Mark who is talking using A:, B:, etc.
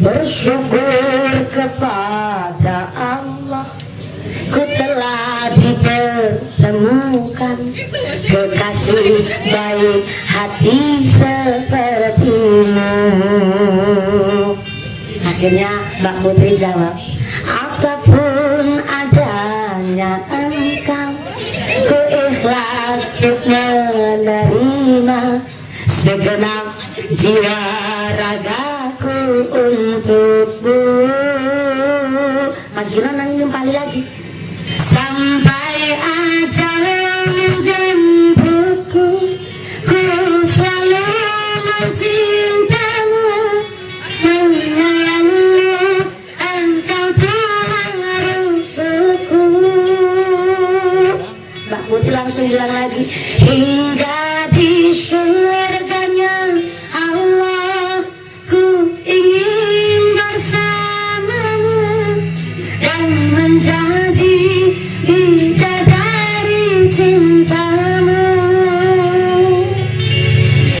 A: bersyukur kepada Allah Ku telah dipertemukan. Kekasih baik hati sepertimu. Akhirnya Mbak Putri jawab Apa pun adanya engkau Ku ikhlas untuk menerima Segenap jiwa ragaku untukmu Mas Gino nanti kembali lagi. Sampai ajal menjemputku. Ku selalu mencintamu. Menyayangimu Engkau Tuhan rusukku Mbak Putih langsung bilang lagi Hingga जाधि गीतकारी चिन्ता